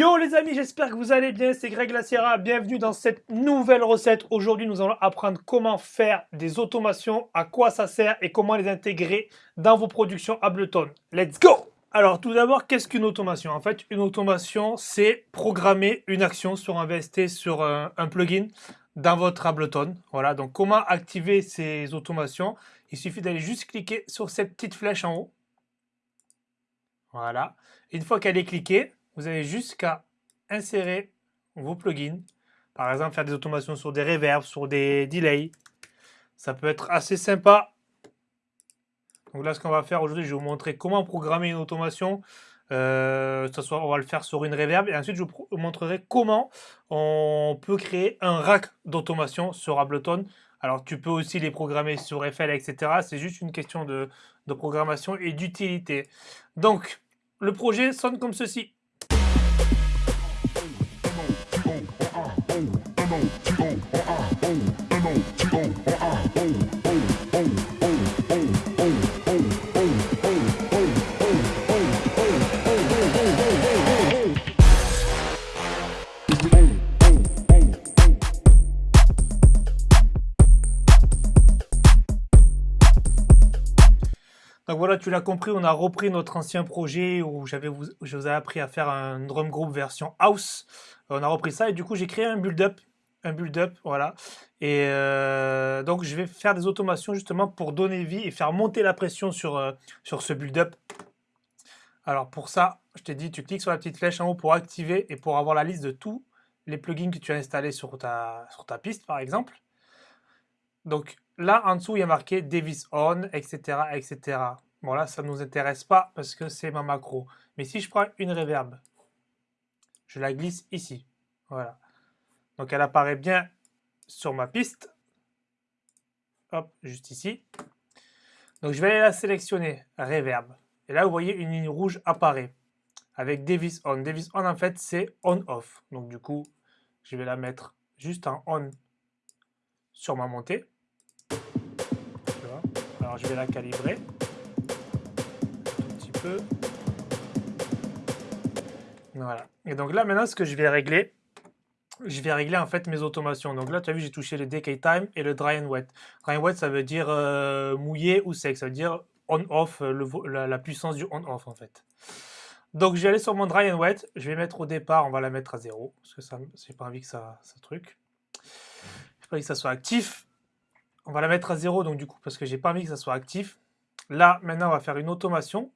Yo les amis, j'espère que vous allez bien, c'est Greg Laciera, bienvenue dans cette nouvelle recette. Aujourd'hui, nous allons apprendre comment faire des automations, à quoi ça sert et comment les intégrer dans vos productions Ableton. Let's go Alors tout d'abord, qu'est-ce qu'une automation? En fait, une automation, c'est programmer une action sur un VST, sur un, un plugin dans votre Ableton. Voilà, donc comment activer ces automations? Il suffit d'aller juste cliquer sur cette petite flèche en haut. Voilà. Une fois qu'elle est cliquée, vous avez juste qu'à insérer vos plugins. Par exemple, faire des automations sur des reverbs, sur des delays. Ça peut être assez sympa. Donc là, ce qu'on va faire aujourd'hui, je vais vous montrer comment programmer une automation. Euh, soit, on va le faire sur une reverb. Et ensuite, je vous montrerai comment on peut créer un rack d'automation sur Ableton. Alors, tu peux aussi les programmer sur FL, etc. C'est juste une question de programmation et d'utilité. Donc, le projet sonne comme ceci. Donc voilà, tu l'as compris, on a repris notre ancien projet où je vous ai appris à faire un drum group version house. On a repris ça et du coup j'ai créé un build-up, un build-up, voilà. Et euh, donc je vais faire des automations justement pour donner vie et faire monter la pression sur, euh, sur ce build-up. Alors pour ça, je t'ai dit, tu cliques sur la petite flèche en haut pour activer et pour avoir la liste de tous les plugins que tu as installés sur ta, sur ta piste par exemple. Donc là, en dessous, il y a marqué Davis On, etc. etc. Bon là, ça ne nous intéresse pas parce que c'est ma macro. Mais si je prends une reverb, je la glisse ici. Voilà. Donc elle apparaît bien sur ma piste. Hop, juste ici. Donc je vais aller la sélectionner, reverb. Et là, vous voyez, une ligne rouge apparaît avec Davis On. Davis On, en fait, c'est On-Off. Donc du coup, je vais la mettre juste en On sur ma montée. Alors je vais la calibrer un petit peu. Voilà. Et donc là maintenant ce que je vais régler, je vais régler en fait mes automations. Donc là tu as vu j'ai touché le decay time et le dry and wet. Dry and wet ça veut dire euh, mouillé ou sec, ça veut dire on-off, la, la, puissance du on-off en fait. Donc je vais aller sur mon dry and wet, je vais mettre au départ, on va la mettre à 0, parce que ça j'ai pas envie que ça, ça truc. J'ai pas que ça soit actif. On va la mettre à 0, donc du coup, parce que j'ai pas envie que ça soit actif. Là, maintenant, on va faire une automation.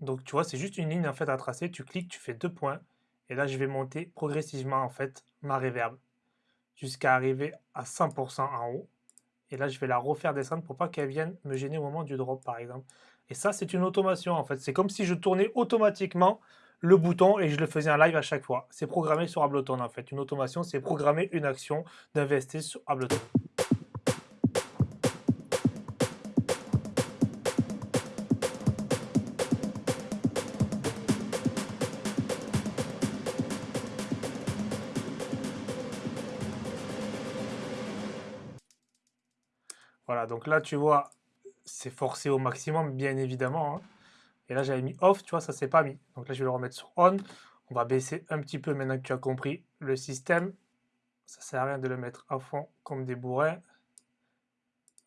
Donc, tu vois, c'est juste une ligne en fait à tracer. Tu cliques, tu fais deux points. Et là, je vais monter progressivement en fait ma reverb jusqu'à arriver à 100% en haut. Et là, je vais la refaire descendre pour pas qu'elle vienne me gêner au moment du drop, par exemple. Et ça, c'est une automation en fait. C'est comme si je tournais automatiquement le bouton et je le faisais en live à chaque fois. C'est programmé sur Ableton en fait. Une automation, c'est programmer une action d'investir sur Ableton. Voilà, donc là, tu vois, c'est forcé au maximum, bien évidemment. Hein. Et là, j'avais mis off, tu vois, ça s'est pas mis. Donc là, je vais le remettre sur on. On va baisser un petit peu maintenant que tu as compris le système. Ça sert à rien de le mettre à fond comme des bourrins.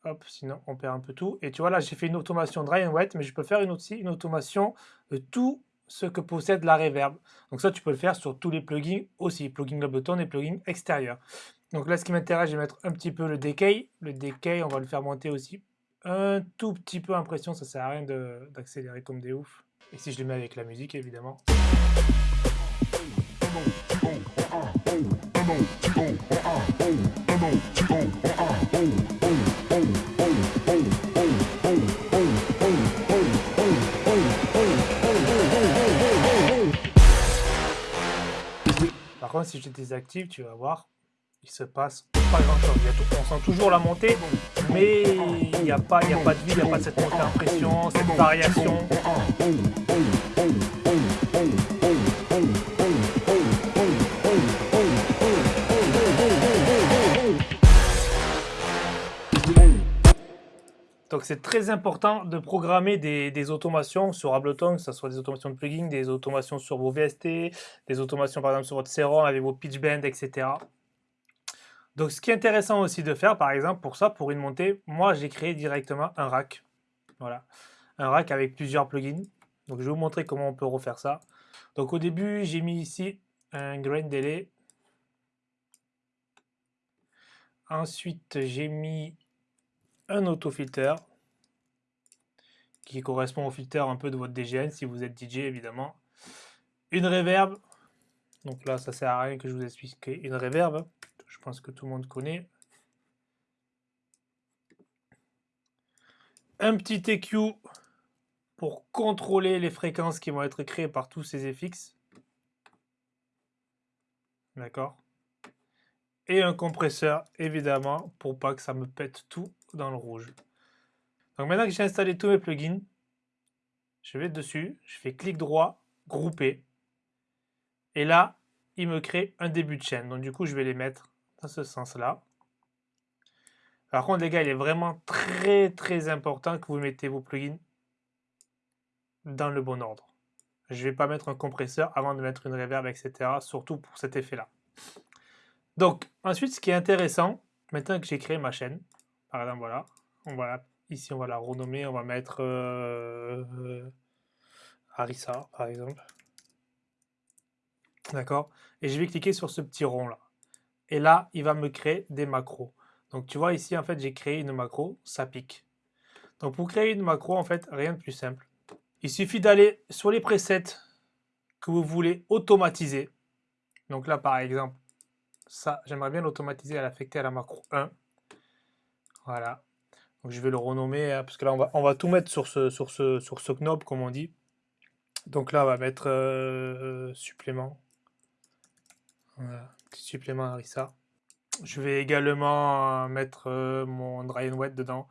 Hop, sinon on perd un peu tout. Et tu vois là, j'ai fait une automation dry and wet, mais je peux faire une aussi une automation de tout ce que possède la reverb. Donc ça, tu peux le faire sur tous les plugins aussi, plugins Ableton et plugins extérieurs. Donc là, ce qui m'intéresse, je vais mettre un petit peu le decay. Le decay, on va le faire monter aussi un tout petit peu impression. Ça sert à rien d'accélérer comme des oufs. Et si je le mets avec la musique, évidemment. Par contre, si je désactive, tu vas voir, il se passe pas grand chose. on sent toujours la montée, mais il n'y a, pas, a pas de vie, il n'y a pas cette montée en pression, cette variation. Donc c'est très important de programmer des, automations sur Ableton, que ce soit des automations de plugins, des automations sur vos VST, des automations par exemple sur votre Serum avec vos pitch bend, etc. Donc ce qui est intéressant aussi de faire, par exemple, pour ça, pour une montée, moi j'ai créé directement un rack. Voilà, un rack avec plusieurs plugins. Donc je vais vous montrer comment on peut refaire ça. Donc au début, j'ai mis ici un grain delay. Ensuite, j'ai mis un autofilter qui correspond au filter un peu de votre DGN si vous êtes DJ évidemment. Une reverb. Donc là, ça sert à rien que je vous explique une reverb. Je pense que tout le monde connaît. Un petit EQ pour contrôler les fréquences qui vont être créées par tous ces FX. D'accord Et un compresseur, évidemment, pour pas que ça me pète tout dans le rouge. Donc maintenant que j'ai installé tous mes plugins, je vais dessus, je fais clic droit, grouper. Et là, il me crée un début de chaîne. Donc du coup, je vais les mettre ce sens-là. Par contre, les gars, il est vraiment très très important que vous mettez vos plugins dans le bon ordre. Je vais pas mettre un compresseur avant de mettre une reverb, etc. Surtout pour cet effet-là. Donc, ensuite, ce qui est intéressant, maintenant que j'ai créé ma chaîne, par exemple, voilà, on va ici, on va la renommer, on va mettre euh, euh, Arissa, par exemple. D'accord? Et je vais cliquer sur ce petit rond-là. Et là, il va me créer des macros. Donc, tu vois, ici, en fait, j'ai créé une macro, ça pique. Donc, pour créer une macro, en fait, rien de plus simple. Il suffit d'aller sur les presets que vous voulez automatiser. Donc là, par exemple, ça, j'aimerais bien l'automatiser à l'affecter à la macro 1. Voilà. Donc je vais le renommer, hein, parce que là, on va, tout mettre sur ce, sur, ce, knob, comme on dit. Donc là, on va mettre euh, supplément. Petit supplément Arissa. Je vais également mettre euh, mon dry and wet dedans.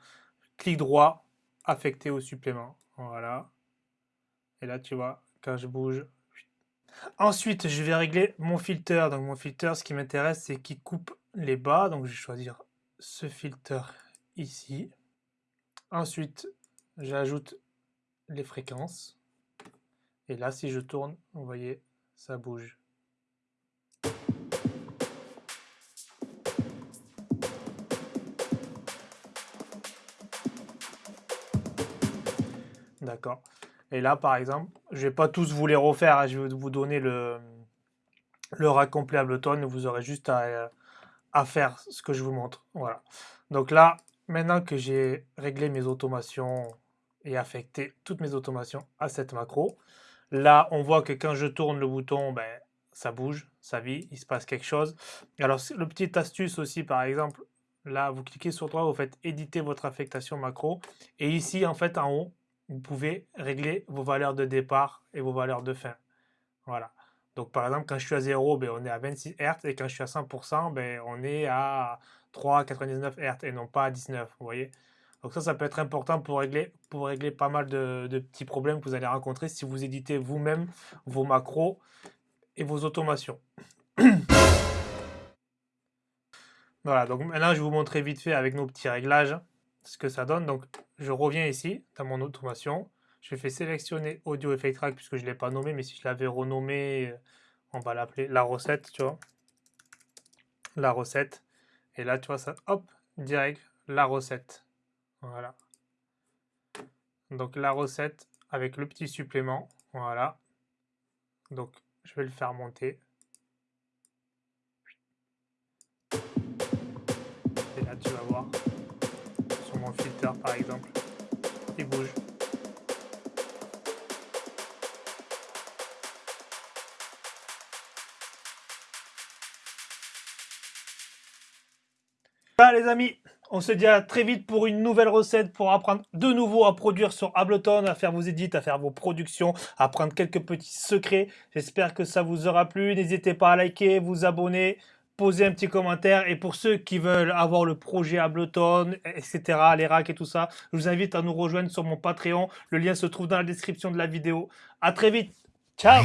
Clic droit, affecté au supplément. Voilà. Et là, tu vois, quand je bouge. Ensuite, je vais régler mon filter. Donc, mon filter, ce qui m'intéresse, c'est qu'il coupe les bas. Donc, je vais choisir ce filter ici. Ensuite, j'ajoute les fréquences. Et là, si je tourne, vous voyez, ça bouge. D'accord. Et là, par exemple, je ne vais pas tous vous les refaire, hein. je vais vous donner le, le rack complet Ableton, vous aurez juste à, à, faire ce que je vous montre. Voilà. Donc là, maintenant que j'ai réglé mes automations et affecté toutes mes automations à cette macro, là, on voit que quand je tourne le bouton, ben, ça bouge, ça vit, il se passe quelque chose. Alors, le petit astuce aussi, par exemple, là, vous cliquez sur droit, vous faites éditer votre affectation macro. Et ici, en fait, en haut, vous pouvez régler vos valeurs de départ et vos valeurs de fin. Voilà. Donc par exemple, quand je suis à 0, ben, on est à 26 Hz et quand je suis à 100%, ben, on est à 3,99 Hz et non pas à 19. Vous voyez Donc ça, ça peut être important pour régler, pour régler pas mal de, de petits problèmes que vous allez rencontrer si vous éditez vous-même vos macros et vos automations. voilà, donc maintenant je vais vous montrer vite fait avec nos petits réglages ce que ça donne. Donc, je reviens ici, dans mon automation. Je fais sélectionner Audio Effect Track, puisque je ne l'ai pas nommé, mais si je l'avais renommé, on va l'appeler la recette, tu vois. La recette. Et là, tu vois, ça, hop, direct, la recette. Voilà. Donc, la recette avec le petit supplément. Voilà. Donc, je vais le faire monter. Et là, tu vas voir par exemple. Il bouge. Voilà les amis, on se dit à très vite pour une nouvelle recette pour apprendre de nouveau à produire sur Ableton, à faire vos edits, à faire vos productions, à apprendre quelques petits secrets. J'espère que ça vous aura plu. N'hésitez pas à liker, vous abonner, poser un petit commentaire. Et pour ceux qui veulent avoir le projet Ableton, etc., les racks et tout ça, je vous invite à nous rejoindre sur mon Patreon. Le lien se trouve dans la description de la vidéo. À très vite. Ciao